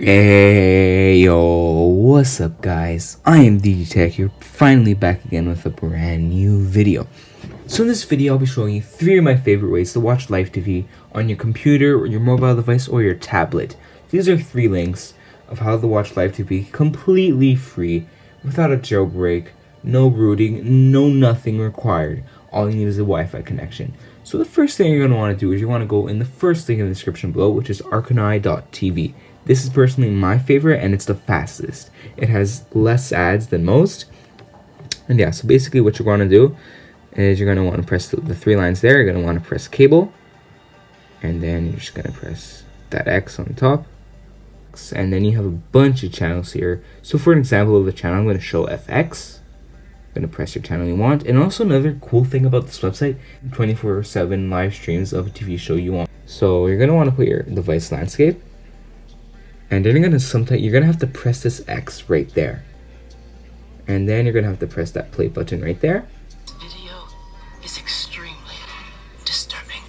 Hey yo, what's up guys? I am DJ Tech here, finally back again with a brand new video. So in this video I'll be showing you three of my favorite ways to watch live TV on your computer, or your mobile device, or your tablet. These are three links of how to watch live TV completely free, without a jailbreak, no rooting, no nothing required. All you need is a Wi-Fi connection. So the first thing you're going to want to do is you want to go in the first link in the description below, which is arconai.tv. This is personally my favorite and it's the fastest. It has less ads than most. And yeah, so basically what you're going to do is you're going to want to press the, the three lines there. You're going to want to press cable. And then you're just going to press that X on top. And then you have a bunch of channels here. So for an example of the channel, I'm going to show FX. I'm going to press your channel you want. And also another cool thing about this website, 24-7 live streams of a TV show you want. So you're going to want to put your device landscape and then you're gonna sometimes you're gonna have to press this X right there. And then you're gonna have to press that play button right there. Video is extremely disturbing.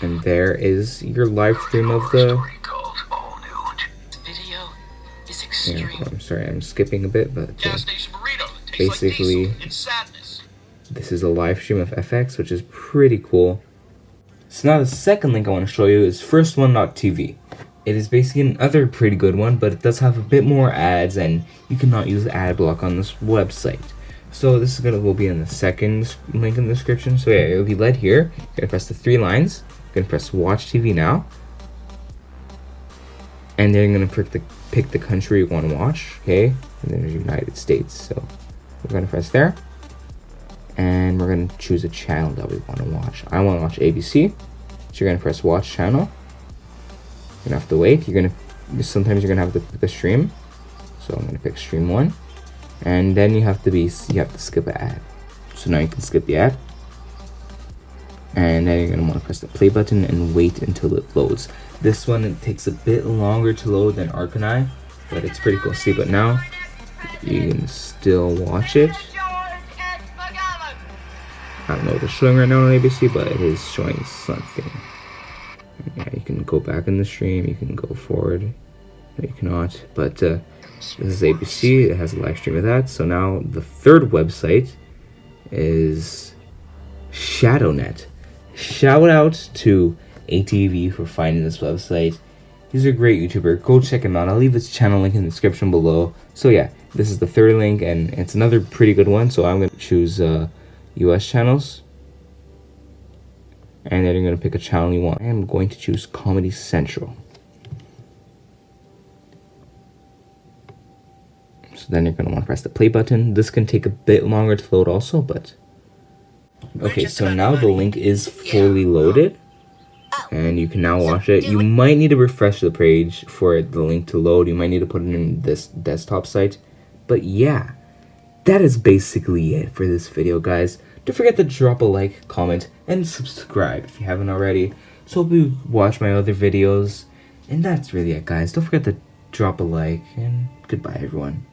And there is your live stream of the video is yeah, I'm sorry I'm skipping a bit but uh, Gas station burrito. Tastes like basically this is a live stream of FX which is pretty cool. So now the second link I want to show you is firstone.tv it is basically another pretty good one, but it does have a bit more ads, and you cannot use the ad block on this website. So this is gonna will be in the second link in the description. So yeah, it'll be led here. You're gonna press the three lines. You're gonna press Watch TV now, and then you're gonna pick the pick the country you want to watch. Okay, and then there's United States. So we're gonna press there, and we're gonna choose a channel that we want to watch. I want to watch ABC, so you're gonna press Watch Channel gonna have to wait. You're gonna sometimes you're gonna have to pick a stream. So I'm gonna pick stream one, and then you have to be you have to skip an ad. So now you can skip the ad, and then you're gonna want to press the play button and wait until it loads. This one it takes a bit longer to load than Arconai, but it's pretty cool. See, but now you can still watch it. I don't know what it's showing right now on ABC, but it is showing something yeah, you can go back in the stream, you can go forward, you cannot, but uh, this is ABC, it has a live stream of that, so now the third website is ShadowNet. Shout out to ATV for finding this website. He's a great YouTuber. Go check him out. I'll leave his channel link in the description below. So yeah, this is the third link, and it's another pretty good one. So I'm going to choose uh, US channels and then you're going to pick a channel you want. I am going to choose Comedy Central. So then you're going to want to press the play button. This can take a bit longer to load also, but... Okay, so now the link is fully loaded. And you can now watch it. You might need to refresh the page for the link to load. You might need to put it in this desktop site. But yeah, that is basically it for this video, guys. Don't forget to drop a like, comment, and subscribe if you haven't already. So hope you watch my other videos. And that's really it, guys. Don't forget to drop a like, and goodbye, everyone.